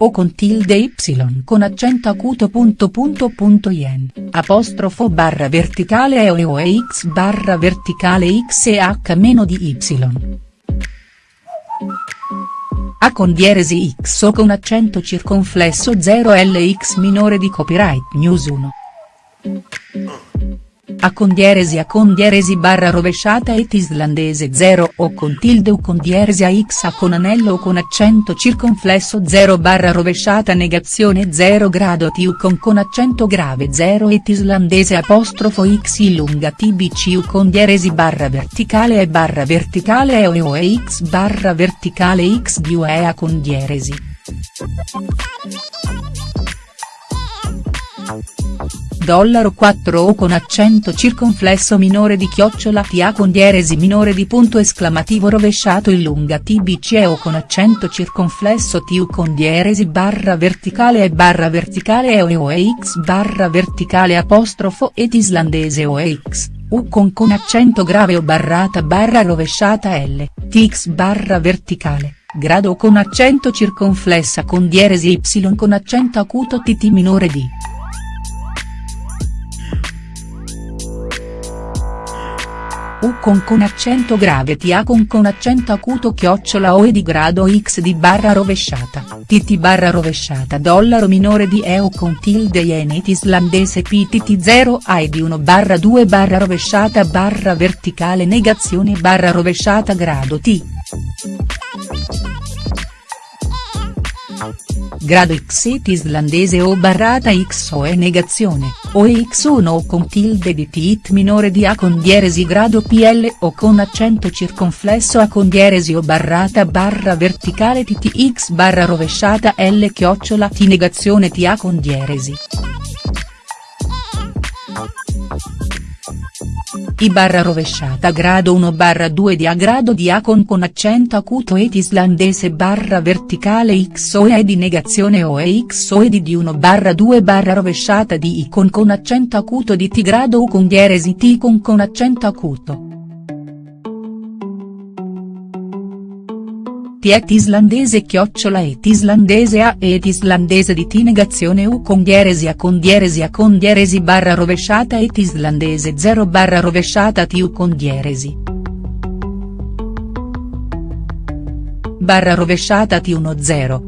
o con tilde y con accento acuto punto punto punto yen, apostrofo barra verticale e o e x barra verticale x e h meno di y. A con dieresi x o con accento circonflesso 0 lx minore di copyright news 1. A con dieresi A con dieresi barra rovesciata et islandese 0 o con tilde o con dieresi a x A con anello o con accento circonflesso 0 barra rovesciata negazione 0 grado t u con con accento grave 0 et islandese apostrofo x i lunga tbc u con dieresi barra verticale e barra verticale e o e o e x barra verticale x di u e A con dieresi. Dollaro 4 o con accento circonflesso minore di chiocciola TA con dieresi minore di punto esclamativo rovesciato in lunga tbc o con accento circonflesso tu con dieresi barra verticale e barra verticale e o e x barra verticale apostrofo et islandese o e x. U con con accento grave o barrata barra rovesciata L, tx barra verticale, grado con accento circonflessa con dieresi y con accento acuto tt minore di. U con con accento grave TA con con accento acuto chiocciola OE di grado X di barra rovesciata, TT barra rovesciata dollaro minore di EO con tilde yenit islandese PTT 0 AI di 1 barra 2 barra rovesciata barra verticale negazione barra rovesciata grado T. Grado x et islandese o barrata x o è negazione, o e x1 o con tilde di tit minore di a con dieresi grado pl o con accento circonflesso a con dieresi o barrata barra verticale ttx barra rovesciata l chiocciola t negazione t a con dieresi. I barra rovesciata grado 1 barra 2 di A grado di A con con accento acuto et islandese barra verticale x o e di negazione o e x o e di 1 barra 2 barra rovesciata di I con con accento acuto di T grado U con dieresi T con con accento acuto. Tiet islandese chiocciola et islandese a et islandese di t negazione u con dieresi a con dieresi a con dieresi barra rovesciata et islandese 0 barra rovesciata t u con dieresi. Barra rovesciata t 1 0,